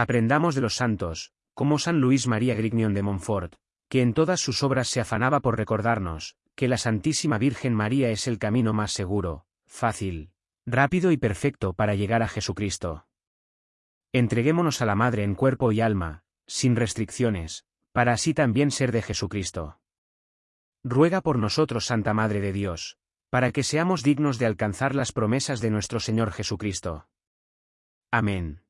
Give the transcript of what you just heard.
Aprendamos de los santos, como San Luis María Grignion de Montfort, que en todas sus obras se afanaba por recordarnos, que la Santísima Virgen María es el camino más seguro, fácil, rápido y perfecto para llegar a Jesucristo. Entreguémonos a la Madre en cuerpo y alma, sin restricciones, para así también ser de Jesucristo. Ruega por nosotros, Santa Madre de Dios, para que seamos dignos de alcanzar las promesas de nuestro Señor Jesucristo. Amén.